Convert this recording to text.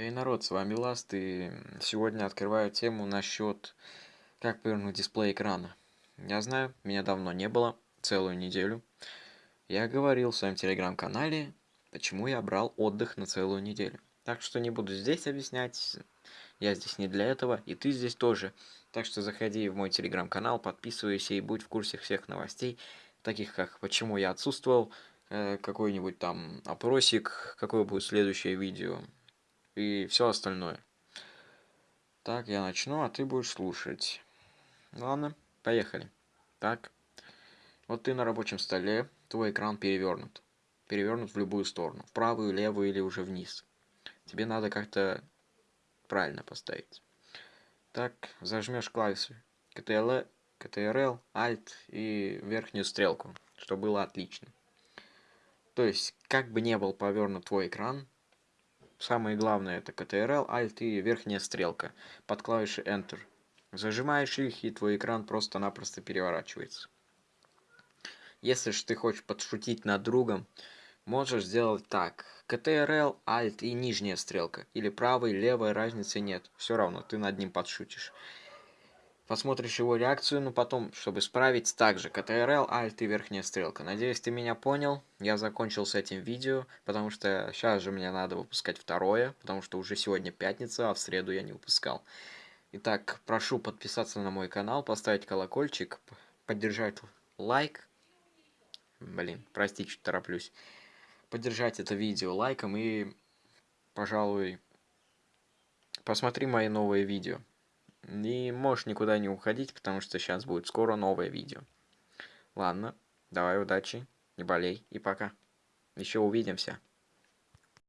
Эй, народ, с вами Ласт, и сегодня открываю тему насчет как повернуть дисплей экрана. Я знаю, меня давно не было, целую неделю. Я говорил в своем телеграм-канале, почему я брал отдых на целую неделю. Так что не буду здесь объяснять, я здесь не для этого, и ты здесь тоже. Так что заходи в мой телеграм-канал, подписывайся и будь в курсе всех новостей, таких как почему я отсутствовал, э, какой-нибудь там опросик, какое будет следующее видео, и все остальное. Так, я начну, а ты будешь слушать. Ладно, поехали. Так, вот ты на рабочем столе, твой экран перевернут. Перевернут в любую сторону, в правую, левую или уже вниз. Тебе надо как-то правильно поставить. Так, зажмешь клавиши Ctrl, Ctrl, Alt и верхнюю стрелку, чтобы было отлично. То есть, как бы не был повернут твой экран, Самое главное это Ctrl, Alt и верхняя стрелка под клавишей Enter. Зажимаешь их и твой экран просто-напросто переворачивается. Если же ты хочешь подшутить над другом, можешь сделать так. Ctrl, Alt и нижняя стрелка. Или правая, левая, разницы нет. Все равно, ты над ним подшутишь посмотришь его реакцию, но потом, чтобы справить, также Ctrl, Alt и верхняя стрелка. Надеюсь, ты меня понял. Я закончил с этим видео, потому что сейчас же мне надо выпускать второе, потому что уже сегодня пятница, а в среду я не выпускал. Итак, прошу подписаться на мой канал, поставить колокольчик, поддержать лайк. Блин, прости, чуть тороплюсь. Поддержать это видео лайком и, пожалуй, посмотри мои новые видео. И можешь никуда не уходить, потому что сейчас будет скоро новое видео. Ладно, давай удачи, не болей и пока. Еще увидимся.